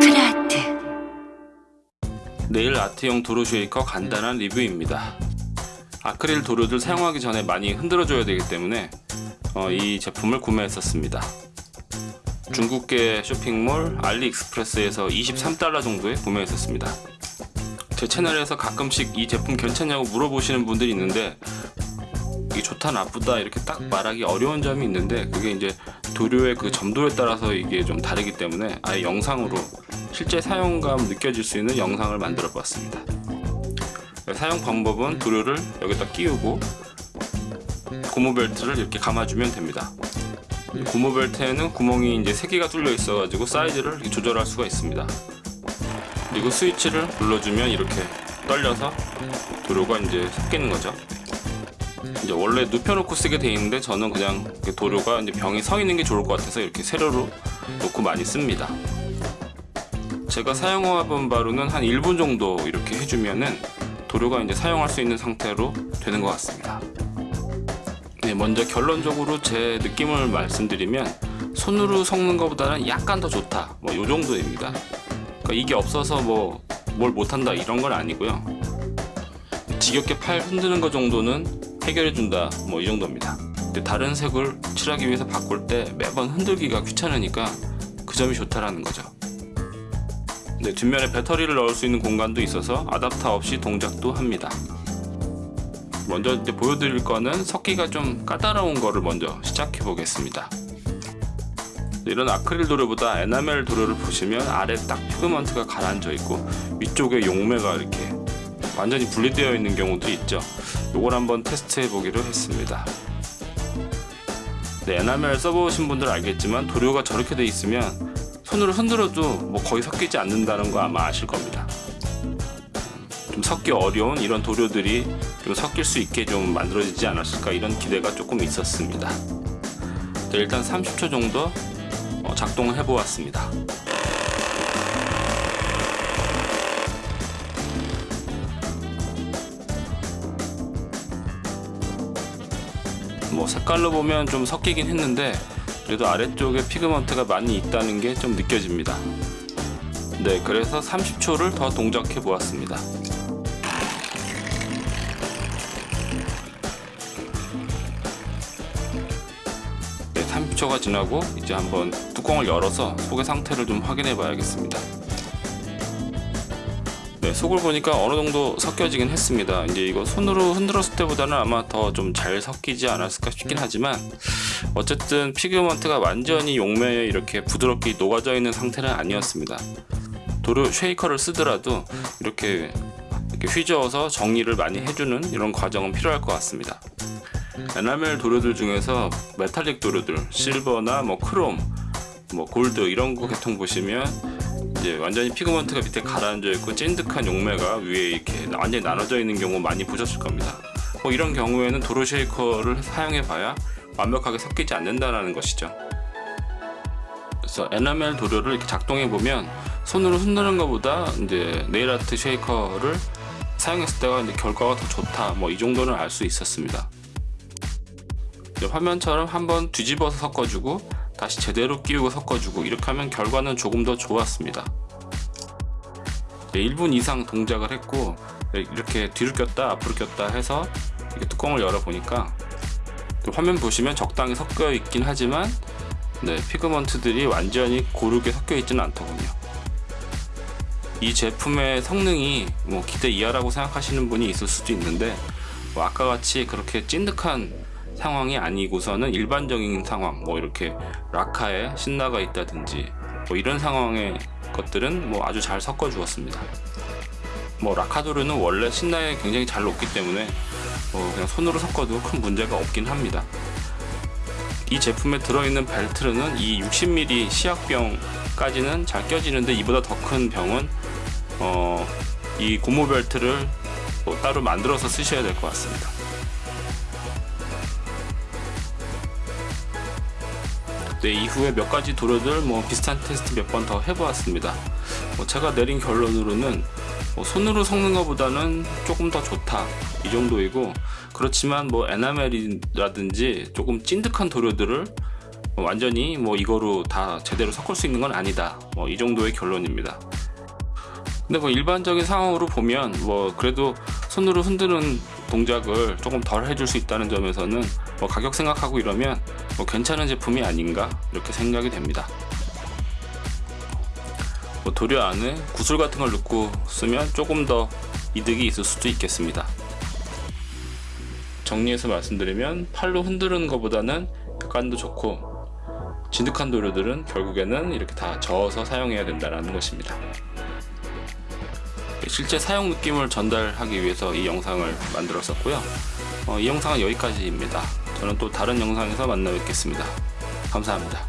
프라트 네일 아트용 도로 쉐이커 간단한 리뷰입니다. 아크릴 도료들 사용하기 전에 많이 흔들어 줘야 되기 때문에 어, 이 제품을 구매했었습니다. 중국계 쇼핑몰 알리익스프레스에서 23달러 정도에 구매했었습니다. 제 채널에서 가끔씩 이 제품 괜찮냐고 물어보시는 분들이 있는데 이게 좋다 나쁘다 이렇게 딱 말하기 어려운 점이 있는데 그게 이제 도료의 그 점도에 따라서 이게 좀 다르기 때문에 아예 영상으로 실제 사용감 느껴질 수 있는 영상을 만들어 봤습니다. 사용 방법은 도료를 여기다 끼우고 고무 벨트를 이렇게 감아주면 됩니다. 고무 벨트에는 구멍이 이제 3개가 뚫려 있어 가지고 사이즈를 조절할 수가 있습니다. 그리고 스위치를 눌러주면 이렇게 떨려서 도료가 이제 섞이는 거죠 이제 원래 눕혀놓고 쓰게 돼 있는데 저는 그냥 도료가 이제 병이 서 있는 게 좋을 것 같아서 이렇게 세로로 놓고 많이 씁니다. 제가 사용해본 바로는 한 1분 정도 이렇게 해주면은 도료가 이제 사용할 수 있는 상태로 되는 것 같습니다. 네, 먼저 결론적으로 제 느낌을 말씀드리면 손으로 섞는 것보다는 약간 더 좋다. 뭐이 정도입니다. 그러니까 이게 없어서 뭐 뭘 못한다 이런 건 아니고요. 지겹게 팔 흔드는 것 정도는 해결해 준다. 뭐 이 정도입니다. 근데 다른 색을 칠하기 위해서 바꿀 때 매번 흔들기가 귀찮으니까 그 점이 좋다라는 거죠. 네, 뒷면에 배터리를 넣을 수 있는 공간도 있어서 아답터 없이 동작도 합니다. 먼저 이제 보여드릴 거는 섞기가 좀 까다로운 거를 먼저 시작해 보겠습니다. 이런 아크릴 도료보다 에나멜 도료를 보시면 아래 딱 피그먼트가 가라앉아 있고 위쪽에 용매가 이렇게 완전히 분리되어 있는 경우도 있죠. 이걸 한번 테스트 해 보기로 했습니다. 네, 에나멜 써보신 분들 알겠지만 도료가 저렇게 돼 있으면 손으로 흔들어도 뭐 거의 섞이지 않는다는 거 아마 아실 겁니다. 좀 섞기 어려운 이런 도료들이 좀 섞일 수 있게 좀 만들어지지 않았을까 이런 기대가 조금 있었습니다. 네, 일단 30초 정도 어, 작동을 해 보았습니다 뭐 색깔로 보면 좀 섞이긴 했는데 그래도 아래쪽에 피그먼트가 많이 있다는 게 좀 느껴집니다. 네 그래서 30초를 더 동작해 보았습니다. 네 30초가 지나고 이제 한번 뚜껑을 열어서 속의 상태를 좀 확인해 봐야겠습니다 네, 속을 보니까 어느 정도 섞여지긴 했습니다. 이제 이거 손으로 흔들었을 때보다는 아마 더 좀 잘 섞이지 않았을까 싶긴 하지만 어쨌든 피그먼트가 완전히 용매에 이렇게 부드럽게 녹아져 있는 상태는 아니었습니다. 도료 쉐이커를 쓰더라도 이렇게, 이렇게 휘저어서 정리를 많이 해주는 이런 과정은 필요할 것 같습니다. 에나멜 도료들 중에서 메탈릭 도료들, 실버나 뭐 크롬, 뭐 골드 이런 거 계통 보시면 이제 완전히 pigment가 밑에 가라앉아 있고 찐득한 용매가 위에 이렇게 완전히 나눠져 있는 경우 많이 보셨을 겁니다. 뭐 이런 경우에는 도료 shaker를 사용해 봐야 완벽하게 섞이지 않는다는 것이죠. 그래서 에나멜 도료를 이렇게 작동해 보면 손으로 흔드는 것보다 이제 네일 아트 shaker를 사용했을 때가 이제 결과가 더 좋다. 뭐 이 정도는 알 수 있었습니다. 화면처럼 한번 뒤집어서 섞어주고 다시 제대로 끼우고 섞어주고 이렇게 하면 결과는 조금 더 좋았습니다. 1분 이상 동작을 했고 이렇게 뒤로 꼈다 앞으로 꼈다 해서 뚜껑을 열어 보니까 화면 보시면 적당히 섞여 있긴 하지만 네, 피그먼트들이 완전히 고르게 섞여 있지는 않더군요. 이 제품의 성능이 뭐 기대 이하라고 생각하시는 분이 있을 수도 있는데 뭐 아까 같이 그렇게 찐득한 상황이 아니고서는 일반적인 상황 뭐 이렇게 라카에 신나가 있다든지 뭐 이런 상황의 것들은 뭐 아주 잘 섞어 주었습니다. 뭐 라카도르는 원래 신나에 굉장히 잘 녹기 때문에 뭐 그냥 손으로 섞어도 큰 문제가 없긴 합니다. 이 제품에 들어있는 벨트는 이 60mm 시약병까지는 잘 껴지는데 이보다 더 큰 병은 어, 이 고무 벨트를 뭐 따로 만들어서 쓰셔야 될 것 같습니다 네, 이후에 몇 가지 도료들 뭐 비슷한 테스트 몇 번 더 해보았습니다. 뭐 제가 내린 결론으로는 뭐 손으로 섞는 것보다는 조금 더 좋다 이 정도이고 그렇지만 뭐 에나멜이라든지 조금 찐득한 도료들을 완전히 뭐 이거로 다 제대로 섞을 수 있는 건 아니다. 뭐 이 정도의 결론입니다. 근데 뭐 일반적인 상황으로 보면 뭐 그래도 손으로 흔드는 동작을 조금 덜 해줄 수 있다는 점에서는 뭐 가격 생각하고 이러면 뭐 괜찮은 제품이 아닌가 이렇게 생각이 됩니다. 뭐 도료 안에 구슬 같은 걸 넣고 쓰면 조금 더 이득이 있을 수도 있겠습니다. 정리해서 말씀드리면 팔로 흔드는 것보다는 약간도 좋고 진득한 도료들은 결국에는 이렇게 다 저어서 사용해야 된다는 것입니다. 실제 사용 느낌을 전달하기 위해서 이 영상을 만들었었고요. 어, 이 영상은 여기까지입니다. 저는 또 다른 영상에서 만나 뵙겠습니다. 감사합니다.